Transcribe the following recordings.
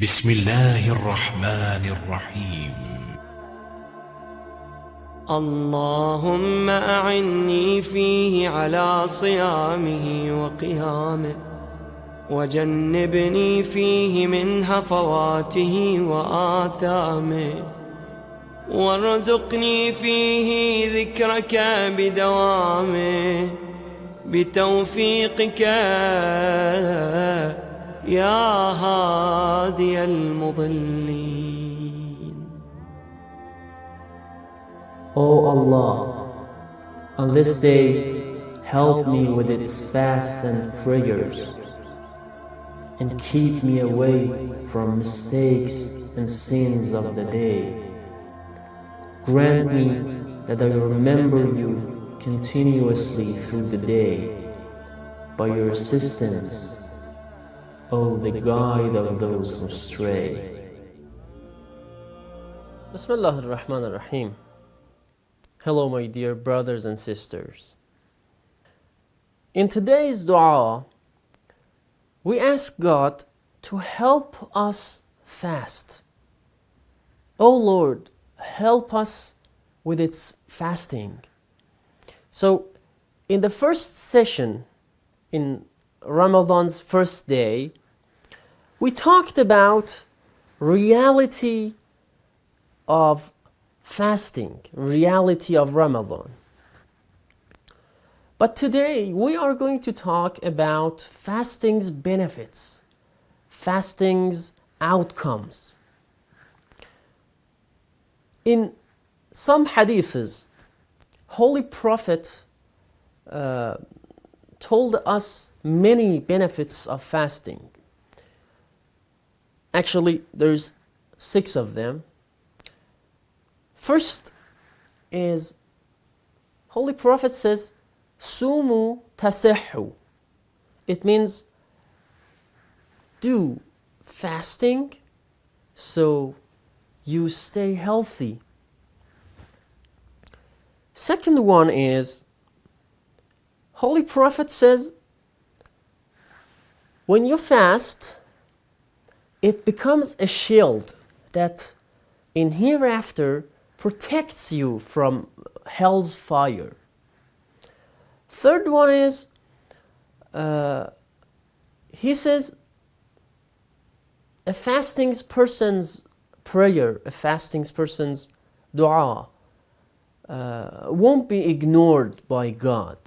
بسم الله الرحمن الرحيم. اللهم أعني فيه على صيامه وقيامه وجنبني فيه من هفواته وآثامه وارزقني فيه ذكرك بدوامه بتوفيقك يا هادي المضلين O Allah, on this day, help me with its fasts and prayers, and keep me away from mistakes and sins of the day. Grant me that I remember you continuously through the day by your assistance, O the guide of those who stray. Bismillah ar-Rahman ar-Rahim. Hello my dear brothers and sisters. In today's dua, we ask God to help us fast. Oh Lord, help us with its fasting. So, in the first session, in Ramadan's first day, we talked about reality of fasting, reality of Ramadan. But today we are going to talk about fasting's benefits, fasting's outcomes. In some hadiths, Holy Prophet uh, told us many benefits of fasting. Actually, there's six of them. First is Holy Prophet says, Sumu tasihhu. It means do fasting so you stay healthy. Second one is Holy Prophet says when you fast it becomes a shield that in hereafter protects you from hell's fire. Third one is, uh, he says, a fasting person's prayer, a fasting person's dua, uh, won't be ignored by God,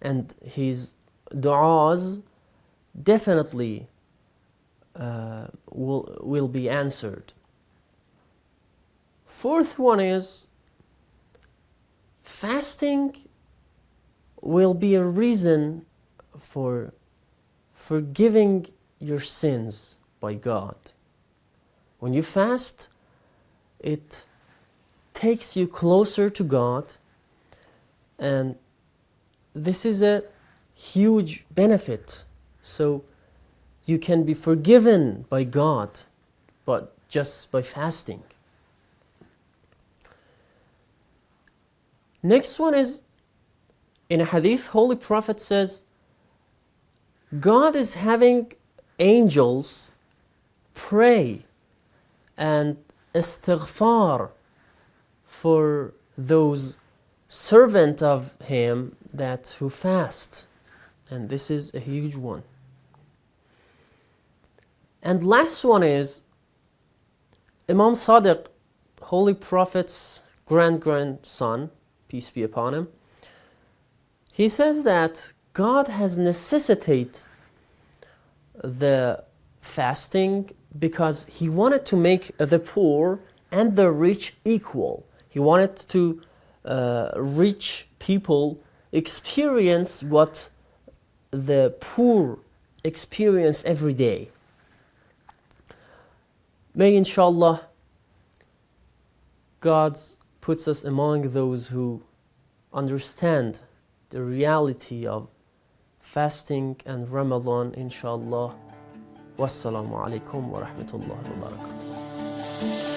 and his du'as definitely uh, will will be answered. Fourth one is fasting will be a reason for forgiving your sins by God. When you fast, it takes you closer to God, and this is a huge benefit. So you can be forgiven by God, but just by fasting. Next one is in a hadith, Holy Prophet says, God is having angels pray and istighfar for those servant of him that who fast. And this is a huge one. And last one is Imam Sadiq, Holy Prophet's grand grandson, peace be upon him. He says that God has necessitated the fasting because he wanted to make the poor and the rich equal. He wanted to uh, rich people experience what the poor experience every day. May inshallah God puts us among those who understand the reality of fasting and Ramadan inshallah. Wassalamu alaikum wa rahmatullahi wa barakatuh.